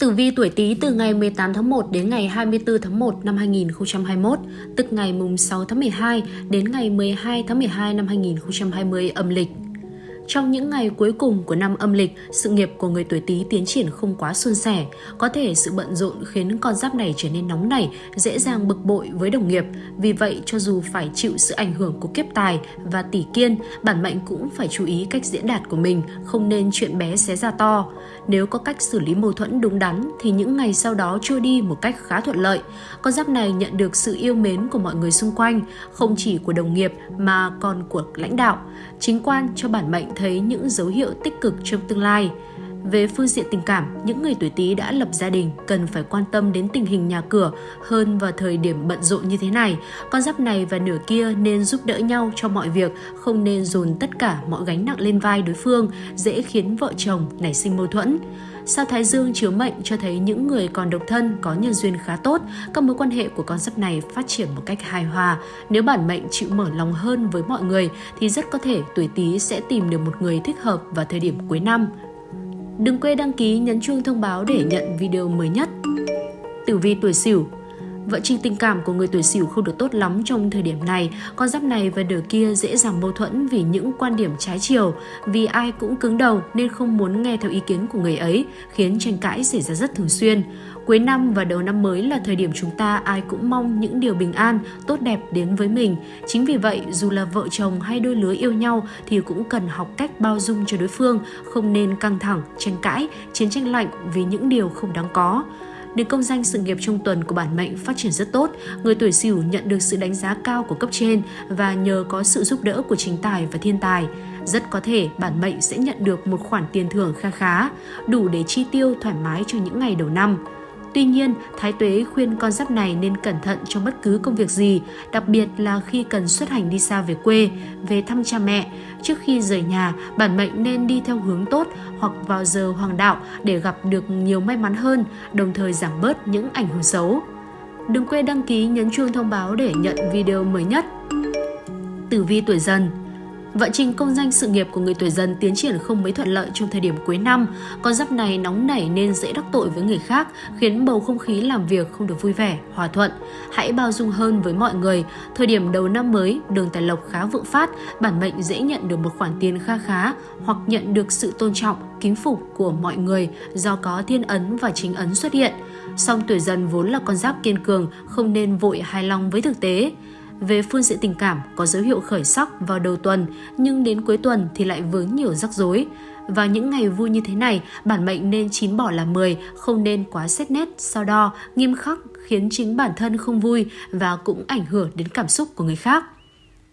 Tử vi tuổi Tý từ ngày 18 tháng 1 đến ngày 24 tháng 1 năm 2021, tức ngày mùng 6 tháng 12 đến ngày 12 tháng 12 năm 2020 âm lịch. Trong những ngày cuối cùng của năm âm lịch, sự nghiệp của người tuổi Tý tiến triển không quá suôn sẻ. Có thể sự bận rộn khiến con giáp này trở nên nóng nảy, dễ dàng bực bội với đồng nghiệp. Vì vậy, cho dù phải chịu sự ảnh hưởng của kiếp tài và tỷ kiên, bản mệnh cũng phải chú ý cách diễn đạt của mình, không nên chuyện bé xé ra to. Nếu có cách xử lý mâu thuẫn đúng đắn thì những ngày sau đó trôi đi một cách khá thuận lợi. Con giáp này nhận được sự yêu mến của mọi người xung quanh, không chỉ của đồng nghiệp mà còn của lãnh đạo. Chính quan cho bản mệnh thấy những dấu hiệu tích cực trong tương lai. Về phương diện tình cảm, những người tuổi Tý đã lập gia đình cần phải quan tâm đến tình hình nhà cửa hơn vào thời điểm bận rộn như thế này. Con giáp này và nửa kia nên giúp đỡ nhau cho mọi việc, không nên dồn tất cả mọi gánh nặng lên vai đối phương, dễ khiến vợ chồng nảy sinh mâu thuẫn. Sao Thái Dương chiếu mệnh cho thấy những người còn độc thân có nhân duyên khá tốt, các mối quan hệ của con giáp này phát triển một cách hài hòa. Nếu bản mệnh chịu mở lòng hơn với mọi người thì rất có thể tuổi Tý sẽ tìm được một người thích hợp vào thời điểm cuối năm. Đừng quên đăng ký nhấn chuông thông báo để nhận video mới nhất. Tử vi tuổi Sửu Vận trình tình cảm của người tuổi Sửu không được tốt lắm trong thời điểm này, con giáp này và nửa kia dễ dàng mâu thuẫn vì những quan điểm trái chiều, vì ai cũng cứng đầu nên không muốn nghe theo ý kiến của người ấy, khiến tranh cãi xảy ra rất thường xuyên. Cuối năm và đầu năm mới là thời điểm chúng ta ai cũng mong những điều bình an, tốt đẹp đến với mình. Chính vì vậy, dù là vợ chồng hay đôi lứa yêu nhau thì cũng cần học cách bao dung cho đối phương, không nên căng thẳng, tranh cãi, chiến tranh lạnh vì những điều không đáng có. Nên công danh sự nghiệp trong tuần của bản mệnh phát triển rất tốt, người tuổi Sửu nhận được sự đánh giá cao của cấp trên và nhờ có sự giúp đỡ của chính tài và thiên tài. Rất có thể bản mệnh sẽ nhận được một khoản tiền thưởng kha khá, đủ để chi tiêu thoải mái cho những ngày đầu năm. Tuy nhiên, Thái Tuế khuyên con giáp này nên cẩn thận trong bất cứ công việc gì, đặc biệt là khi cần xuất hành đi xa về quê, về thăm cha mẹ. Trước khi rời nhà, bản mệnh nên đi theo hướng tốt hoặc vào giờ hoàng đạo để gặp được nhiều may mắn hơn, đồng thời giảm bớt những ảnh hưởng xấu. Đừng quên đăng ký nhấn chuông thông báo để nhận video mới nhất. Tử vi tuổi dần Vận trình công danh sự nghiệp của người tuổi dần tiến triển không mấy thuận lợi trong thời điểm cuối năm. Con giáp này nóng nảy nên dễ đắc tội với người khác, khiến bầu không khí làm việc không được vui vẻ, hòa thuận. Hãy bao dung hơn với mọi người. Thời điểm đầu năm mới, đường tài lộc khá vượng phát, bản mệnh dễ nhận được một khoản tiền kha khá hoặc nhận được sự tôn trọng, kính phục của mọi người do có thiên ấn và chính ấn xuất hiện. Song tuổi dần vốn là con giáp kiên cường, không nên vội hài lòng với thực tế. Về phương diện tình cảm, có dấu hiệu khởi sắc vào đầu tuần, nhưng đến cuối tuần thì lại vướng nhiều rắc rối. Vào những ngày vui như thế này, bản mệnh nên chín bỏ là 10, không nên quá xét nét, so đo, nghiêm khắc khiến chính bản thân không vui và cũng ảnh hưởng đến cảm xúc của người khác.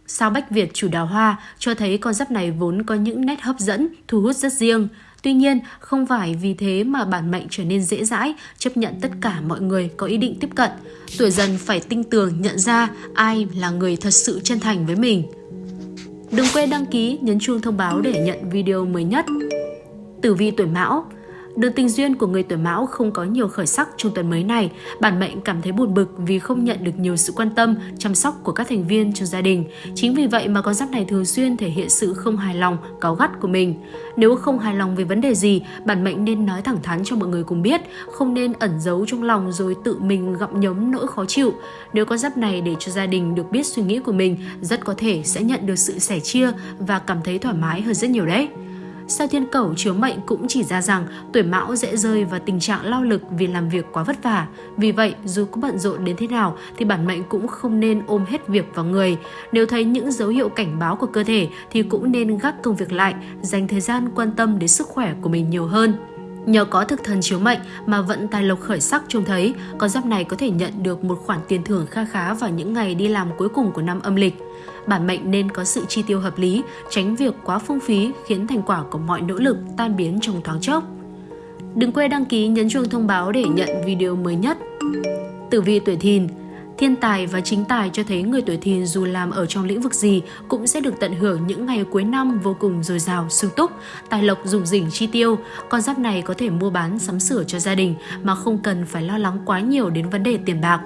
Sao Bách Việt chủ đào hoa cho thấy con giáp này vốn có những nét hấp dẫn, thu hút rất riêng. Tuy nhiên, không phải vì thế mà bản mệnh trở nên dễ dãi, chấp nhận tất cả mọi người có ý định tiếp cận. Tuổi dần phải tinh tường nhận ra ai là người thật sự chân thành với mình. Đừng quên đăng ký, nhấn chuông thông báo để nhận video mới nhất. Tử vi tuổi Mão Đường tình duyên của người tuổi Mão không có nhiều khởi sắc trong tuần mới này. Bản mệnh cảm thấy buồn bực vì không nhận được nhiều sự quan tâm, chăm sóc của các thành viên trong gia đình. Chính vì vậy mà con giáp này thường xuyên thể hiện sự không hài lòng, cáu gắt của mình. Nếu không hài lòng về vấn đề gì, bản mệnh nên nói thẳng thắn cho mọi người cùng biết, không nên ẩn giấu trong lòng rồi tự mình gặm nhấm nỗi khó chịu. Nếu con giáp này để cho gia đình được biết suy nghĩ của mình, rất có thể sẽ nhận được sự sẻ chia và cảm thấy thoải mái hơn rất nhiều đấy. Sao thiên cẩu chiếu mệnh cũng chỉ ra rằng tuổi mão dễ rơi vào tình trạng lao lực vì làm việc quá vất vả. Vì vậy, dù có bận rộn đến thế nào thì bản mệnh cũng không nên ôm hết việc vào người. Nếu thấy những dấu hiệu cảnh báo của cơ thể thì cũng nên gác công việc lại, dành thời gian quan tâm đến sức khỏe của mình nhiều hơn. Nhờ có thực thần chiếu mệnh mà vận tài lộc khởi sắc trông thấy, con giáp này có thể nhận được một khoản tiền thưởng kha khá vào những ngày đi làm cuối cùng của năm âm lịch. Bản mệnh nên có sự chi tiêu hợp lý, tránh việc quá phung phí khiến thành quả của mọi nỗ lực tan biến trong thoáng chốc. Đừng quên đăng ký nhấn chuông thông báo để nhận video mới nhất. Tử vi tuổi thìn Thiên tài và chính tài cho thấy người tuổi thìn dù làm ở trong lĩnh vực gì cũng sẽ được tận hưởng những ngày cuối năm vô cùng dồi dào, sung túc, tài lộc dùng rỉnh chi tiêu. Con giáp này có thể mua bán sắm sửa cho gia đình mà không cần phải lo lắng quá nhiều đến vấn đề tiền bạc.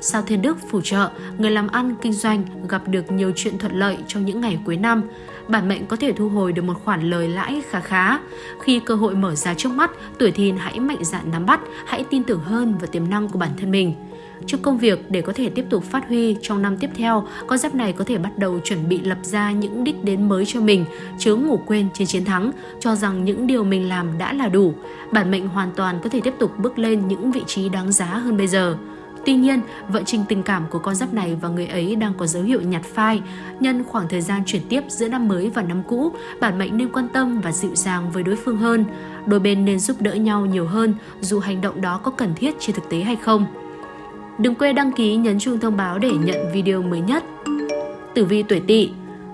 Sao Thiên Đức phù trợ, người làm ăn, kinh doanh gặp được nhiều chuyện thuận lợi trong những ngày cuối năm. bản mệnh có thể thu hồi được một khoản lời lãi khá khá. Khi cơ hội mở ra trước mắt, tuổi thìn hãy mạnh dạn nắm bắt, hãy tin tưởng hơn vào tiềm năng của bản thân mình. Trong công việc để có thể tiếp tục phát huy trong năm tiếp theo, con giáp này có thể bắt đầu chuẩn bị lập ra những đích đến mới cho mình, chớ ngủ quên trên chiến thắng, cho rằng những điều mình làm đã là đủ. Bản mệnh hoàn toàn có thể tiếp tục bước lên những vị trí đáng giá hơn bây giờ. Tuy nhiên, vận trình tình cảm của con giáp này và người ấy đang có dấu hiệu nhạt phai. Nhân khoảng thời gian chuyển tiếp giữa năm mới và năm cũ, bản mệnh nên quan tâm và dịu dàng với đối phương hơn. Đôi bên nên giúp đỡ nhau nhiều hơn, dù hành động đó có cần thiết trên thực tế hay không. Đừng quên đăng ký nhấn chuông thông báo để nhận video mới nhất. Tử vi tuổi Tỵ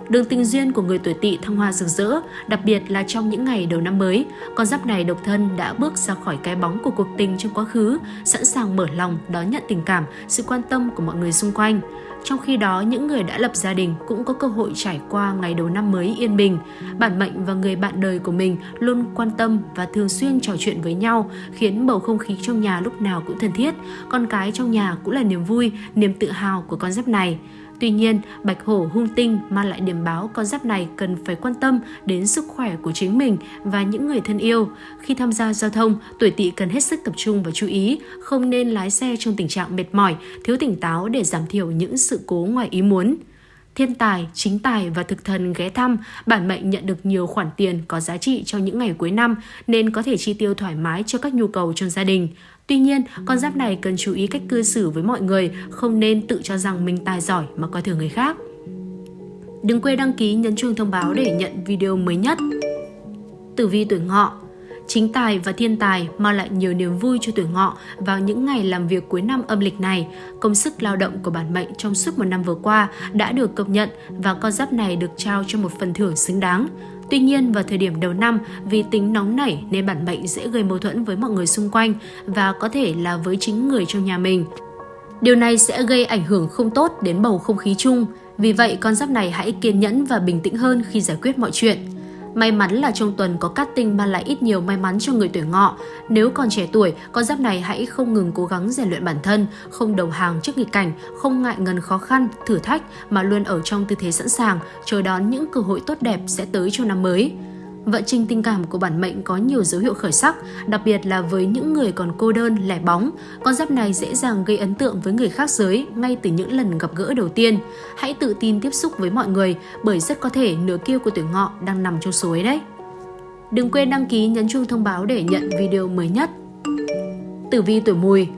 Đường tình duyên của người tuổi tỵ thăng hoa rực rỡ, đặc biệt là trong những ngày đầu năm mới, con giáp này độc thân đã bước ra khỏi cái bóng của cuộc tình trong quá khứ, sẵn sàng mở lòng đón nhận tình cảm, sự quan tâm của mọi người xung quanh. Trong khi đó, những người đã lập gia đình cũng có cơ hội trải qua ngày đầu năm mới yên bình. Bản mệnh và người bạn đời của mình luôn quan tâm và thường xuyên trò chuyện với nhau, khiến bầu không khí trong nhà lúc nào cũng thân thiết. Con cái trong nhà cũng là niềm vui, niềm tự hào của con giáp này. Tuy nhiên, bạch hổ hung tinh mang lại điểm báo con giáp này cần phải quan tâm đến sức khỏe của chính mình và những người thân yêu. Khi tham gia giao thông, tuổi tỵ cần hết sức tập trung và chú ý, không nên lái xe trong tình trạng mệt mỏi, thiếu tỉnh táo để giảm thiểu những sự cố ngoài ý muốn. Thiên tài, chính tài và thực thần ghé thăm, bản mệnh nhận được nhiều khoản tiền có giá trị cho những ngày cuối năm nên có thể chi tiêu thoải mái cho các nhu cầu trong gia đình. Tuy nhiên, con giáp này cần chú ý cách cư xử với mọi người, không nên tự cho rằng mình tài giỏi mà coi thường người khác. Đừng quên đăng ký nhấn chuông thông báo để nhận video mới nhất. Tử vi tuổi ngọ Chính tài và thiên tài mang lại nhiều niềm vui cho tuổi ngọ vào những ngày làm việc cuối năm âm lịch này. Công sức lao động của bản mệnh trong suốt một năm vừa qua đã được công nhận và con giáp này được trao cho một phần thưởng xứng đáng. Tuy nhiên, vào thời điểm đầu năm, vì tính nóng nảy nên bản mệnh dễ gây mâu thuẫn với mọi người xung quanh và có thể là với chính người trong nhà mình. Điều này sẽ gây ảnh hưởng không tốt đến bầu không khí chung. Vì vậy, con giáp này hãy kiên nhẫn và bình tĩnh hơn khi giải quyết mọi chuyện. May mắn là trong tuần có cát tinh mang lại ít nhiều may mắn cho người tuổi ngọ. Nếu còn trẻ tuổi, con giáp này hãy không ngừng cố gắng rèn luyện bản thân, không đầu hàng trước nghịch cảnh, không ngại ngần khó khăn, thử thách mà luôn ở trong tư thế sẵn sàng, chờ đón những cơ hội tốt đẹp sẽ tới cho năm mới. Vận trình tình cảm của bản mệnh có nhiều dấu hiệu khởi sắc, đặc biệt là với những người còn cô đơn, lẻ bóng. Con giáp này dễ dàng gây ấn tượng với người khác giới ngay từ những lần gặp gỡ đầu tiên. Hãy tự tin tiếp xúc với mọi người bởi rất có thể nửa kia của tuổi ngọ đang nằm trong số ấy đấy. Đừng quên đăng ký nhấn chuông thông báo để nhận video mới nhất. Tử vi tuổi mùi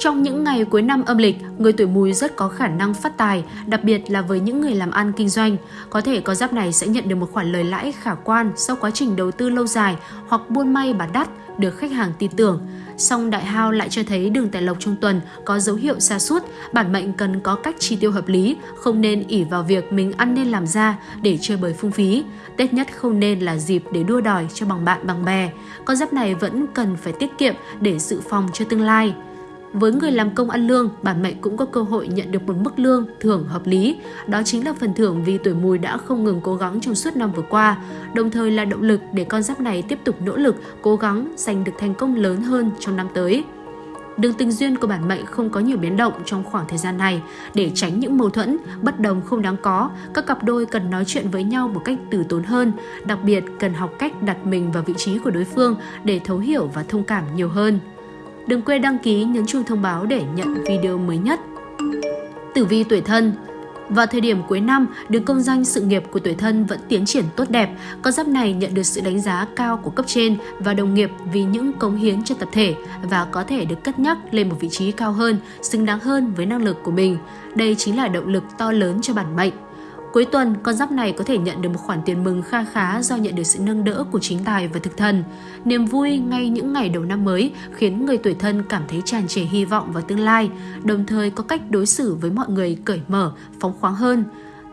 trong những ngày cuối năm âm lịch, người tuổi mùi rất có khả năng phát tài, đặc biệt là với những người làm ăn kinh doanh. Có thể có giáp này sẽ nhận được một khoản lời lãi khả quan sau quá trình đầu tư lâu dài hoặc buôn may bán đắt được khách hàng tin tưởng. Song đại hao lại cho thấy đường tài lộc trong tuần có dấu hiệu xa suốt, bản mệnh cần có cách chi tiêu hợp lý, không nên ỉ vào việc mình ăn nên làm ra để chơi bời phung phí. Tết nhất không nên là dịp để đua đòi cho bằng bạn bằng bè. Con giáp này vẫn cần phải tiết kiệm để dự phòng cho tương lai. Với người làm công ăn lương, bản mệnh cũng có cơ hội nhận được một mức lương thưởng hợp lý. Đó chính là phần thưởng vì tuổi mùi đã không ngừng cố gắng trong suốt năm vừa qua, đồng thời là động lực để con giáp này tiếp tục nỗ lực, cố gắng giành được thành công lớn hơn trong năm tới. Đường tình duyên của bản mệnh không có nhiều biến động trong khoảng thời gian này. Để tránh những mâu thuẫn, bất đồng không đáng có, các cặp đôi cần nói chuyện với nhau một cách từ tốn hơn. Đặc biệt, cần học cách đặt mình vào vị trí của đối phương để thấu hiểu và thông cảm nhiều hơn. Đừng quên đăng ký nhấn chuông thông báo để nhận video mới nhất. Tử vi tuổi thân vào thời điểm cuối năm, đường công danh sự nghiệp của tuổi thân vẫn tiến triển tốt đẹp. Con giáp này nhận được sự đánh giá cao của cấp trên và đồng nghiệp vì những cống hiến cho tập thể và có thể được cất nhắc lên một vị trí cao hơn, xứng đáng hơn với năng lực của mình. Đây chính là động lực to lớn cho bản mệnh. Cuối tuần, con giáp này có thể nhận được một khoản tiền mừng kha khá do nhận được sự nâng đỡ của chính tài và thực thần. Niềm vui ngay những ngày đầu năm mới khiến người tuổi thân cảm thấy tràn trề hy vọng vào tương lai, đồng thời có cách đối xử với mọi người cởi mở, phóng khoáng hơn.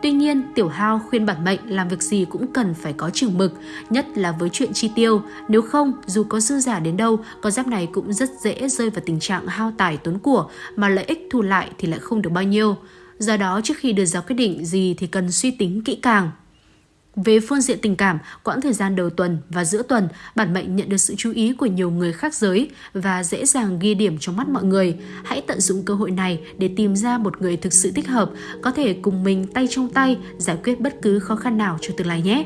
Tuy nhiên, Tiểu Hao khuyên bản mệnh làm việc gì cũng cần phải có chừng mực, nhất là với chuyện chi tiêu. Nếu không, dù có dư giả đến đâu, con giáp này cũng rất dễ rơi vào tình trạng hao tài tốn của mà lợi ích thu lại thì lại không được bao nhiêu. Do đó trước khi đưa ra quyết định gì thì cần suy tính kỹ càng. Về phương diện tình cảm, quãng thời gian đầu tuần và giữa tuần, bản mệnh nhận được sự chú ý của nhiều người khác giới và dễ dàng ghi điểm trong mắt mọi người. Hãy tận dụng cơ hội này để tìm ra một người thực sự thích hợp, có thể cùng mình tay trong tay giải quyết bất cứ khó khăn nào cho tương lai nhé.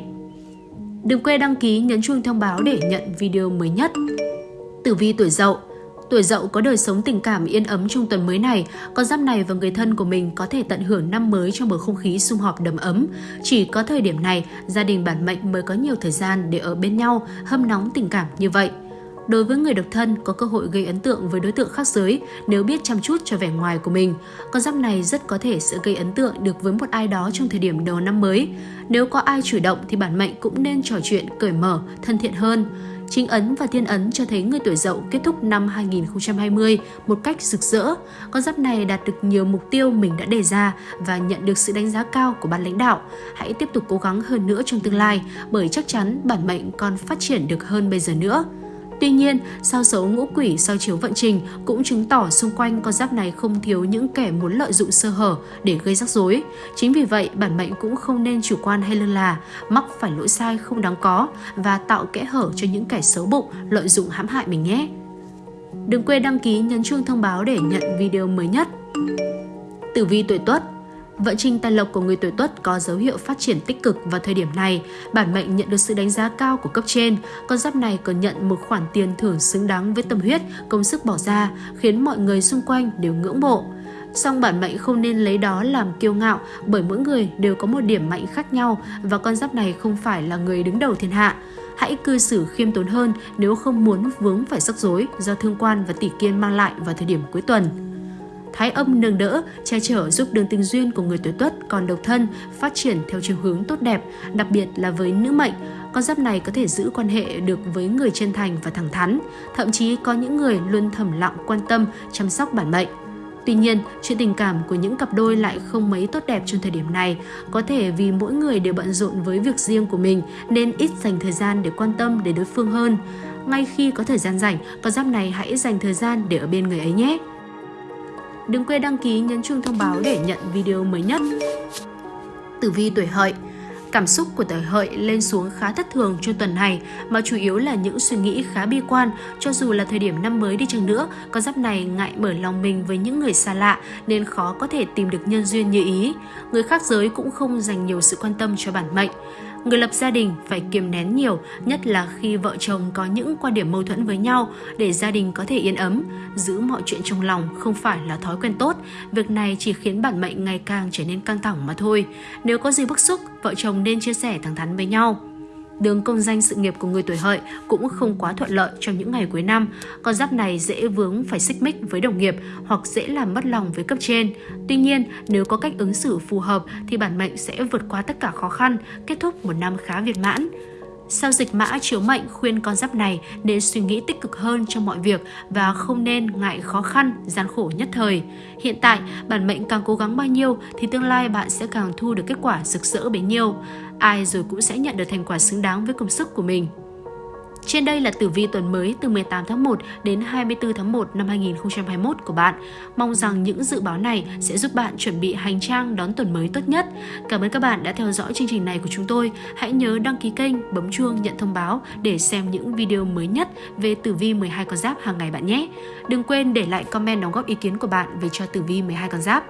Đừng quên đăng ký nhấn chuông thông báo để nhận video mới nhất. Tử vi tuổi Dậu Tuổi dậu có đời sống tình cảm yên ấm trong tuần mới này, con giáp này và người thân của mình có thể tận hưởng năm mới trong bầu không khí sum họp đầm ấm. Chỉ có thời điểm này, gia đình bản mệnh mới có nhiều thời gian để ở bên nhau, hâm nóng tình cảm như vậy. Đối với người độc thân có cơ hội gây ấn tượng với đối tượng khác giới nếu biết chăm chút cho vẻ ngoài của mình. Con giáp này rất có thể sẽ gây ấn tượng được với một ai đó trong thời điểm đầu năm mới. Nếu có ai chủ động thì bản mệnh cũng nên trò chuyện cởi mở, thân thiện hơn. Chính ấn và thiên ấn cho thấy người tuổi dậu kết thúc năm 2020 một cách rực rỡ. Con giáp này đạt được nhiều mục tiêu mình đã đề ra và nhận được sự đánh giá cao của ban lãnh đạo. Hãy tiếp tục cố gắng hơn nữa trong tương lai, bởi chắc chắn bản mệnh còn phát triển được hơn bây giờ nữa. Tuy nhiên, sao dấu ngũ quỷ soi chiếu vận trình cũng chứng tỏ xung quanh con giáp này không thiếu những kẻ muốn lợi dụng sơ hở để gây rắc rối. Chính vì vậy, bản mệnh cũng không nên chủ quan hay lơ là, mắc phải lỗi sai không đáng có và tạo kẽ hở cho những kẻ xấu bụng lợi dụng hãm hại mình nhé. Đừng quên đăng ký nhấn chuông thông báo để nhận video mới nhất. Tử vi tuổi Tuất Vận trình tài lộc của người tuổi Tuất có dấu hiệu phát triển tích cực vào thời điểm này. Bản mệnh nhận được sự đánh giá cao của cấp trên. Con giáp này còn nhận một khoản tiền thưởng xứng đáng với tâm huyết, công sức bỏ ra, khiến mọi người xung quanh đều ngưỡng mộ. Song bản mệnh không nên lấy đó làm kiêu ngạo bởi mỗi người đều có một điểm mạnh khác nhau và con giáp này không phải là người đứng đầu thiên hạ. Hãy cư xử khiêm tốn hơn nếu không muốn vướng phải rắc rối do thương quan và tỷ kiên mang lại vào thời điểm cuối tuần. Thái âm nâng đỡ, che chở giúp đường tình duyên của người tuổi tuất còn độc thân phát triển theo chiều hướng tốt đẹp, đặc biệt là với nữ mệnh. Con giáp này có thể giữ quan hệ được với người chân thành và thẳng thắn, thậm chí có những người luôn thầm lặng quan tâm, chăm sóc bản mệnh. Tuy nhiên, chuyện tình cảm của những cặp đôi lại không mấy tốt đẹp trong thời điểm này. Có thể vì mỗi người đều bận rộn với việc riêng của mình nên ít dành thời gian để quan tâm đến đối phương hơn. Ngay khi có thời gian rảnh, con giáp này hãy dành thời gian để ở bên người ấy nhé. Đừng quên đăng ký nhấn chuông thông báo để nhận video mới nhất. Tử vi tuổi hợi Cảm xúc của tuổi hợi lên xuống khá thất thường trong tuần này mà chủ yếu là những suy nghĩ khá bi quan cho dù là thời điểm năm mới đi chăng nữa, con giáp này ngại mở lòng mình với những người xa lạ nên khó có thể tìm được nhân duyên như ý. Người khác giới cũng không dành nhiều sự quan tâm cho bản mệnh. Người lập gia đình phải kiềm nén nhiều, nhất là khi vợ chồng có những quan điểm mâu thuẫn với nhau để gia đình có thể yên ấm. Giữ mọi chuyện trong lòng không phải là thói quen tốt, việc này chỉ khiến bản mệnh ngày càng trở nên căng thẳng mà thôi. Nếu có gì bức xúc, vợ chồng nên chia sẻ thẳng thắn với nhau. Đường công danh sự nghiệp của người tuổi hợi cũng không quá thuận lợi trong những ngày cuối năm. Con giáp này dễ vướng phải xích mích với đồng nghiệp hoặc dễ làm mất lòng với cấp trên. Tuy nhiên, nếu có cách ứng xử phù hợp thì bản mệnh sẽ vượt qua tất cả khó khăn, kết thúc một năm khá viên mãn. Sao dịch mã chiếu mệnh khuyên con giáp này nên suy nghĩ tích cực hơn trong mọi việc và không nên ngại khó khăn, gian khổ nhất thời. Hiện tại, bản mệnh càng cố gắng bao nhiêu thì tương lai bạn sẽ càng thu được kết quả rực rỡ bấy nhiêu. Ai rồi cũng sẽ nhận được thành quả xứng đáng với công sức của mình. Trên đây là tử vi tuần mới từ 18 tháng 1 đến 24 tháng 1 năm 2021 của bạn. Mong rằng những dự báo này sẽ giúp bạn chuẩn bị hành trang đón tuần mới tốt nhất. Cảm ơn các bạn đã theo dõi chương trình này của chúng tôi. Hãy nhớ đăng ký kênh, bấm chuông nhận thông báo để xem những video mới nhất về tử vi 12 con giáp hàng ngày bạn nhé. Đừng quên để lại comment đóng góp ý kiến của bạn về cho tử vi 12 con giáp.